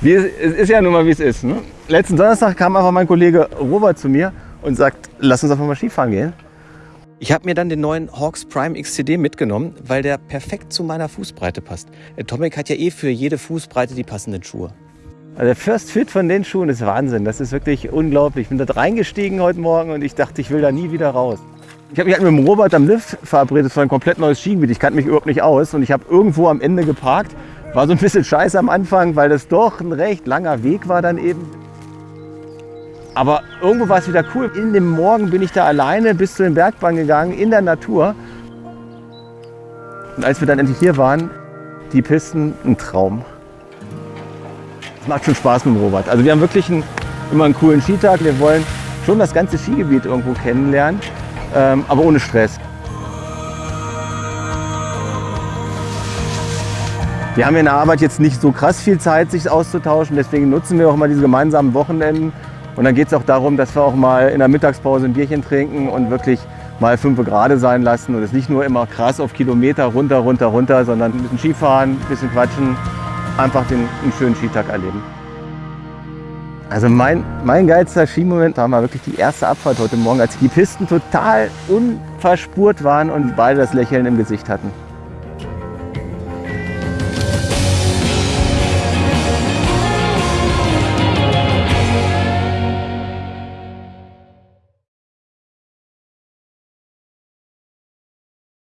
Wie, es ist ja nun mal, wie es ist. Ne? Letzten Donnerstag kam einfach mein Kollege Robert zu mir und sagt, lass uns einfach mal Skifahren gehen. Ich habe mir dann den neuen Hawks Prime XCD mitgenommen, weil der perfekt zu meiner Fußbreite passt. Atomic hat ja eh für jede Fußbreite die passenden Schuhe. Also der First Fit von den Schuhen ist Wahnsinn. Das ist wirklich unglaublich. Ich bin da reingestiegen heute Morgen und ich dachte, ich will da nie wieder raus. Ich habe mich halt mit dem Robert am Lift verabredet für ein komplett neues Skigebiet. Ich kannte mich überhaupt nicht aus und ich habe irgendwo am Ende geparkt. War so ein bisschen scheiße am Anfang, weil das doch ein recht langer Weg war dann eben. Aber irgendwo war es wieder cool. In dem Morgen bin ich da alleine bis zu den Bergbahn gegangen, in der Natur. Und als wir dann endlich hier waren, die Pisten, ein Traum. Es macht schon Spaß mit dem Robert. Also wir haben wirklich einen, immer einen coolen Skitag. Wir wollen schon das ganze Skigebiet irgendwo kennenlernen, ähm, aber ohne Stress. Wir haben in der Arbeit jetzt nicht so krass viel Zeit, sich auszutauschen. Deswegen nutzen wir auch mal diese gemeinsamen Wochenenden. Und dann geht es auch darum, dass wir auch mal in der Mittagspause ein Bierchen trinken und wirklich mal fünf Grad sein lassen und es nicht nur immer krass auf Kilometer runter, runter, runter, sondern ein bisschen Skifahren, ein bisschen quatschen, einfach den, einen schönen Skitag erleben. Also mein, mein geilster Skimoment war mal wirklich die erste Abfahrt heute Morgen, als die Pisten total unverspurt waren und beide das Lächeln im Gesicht hatten.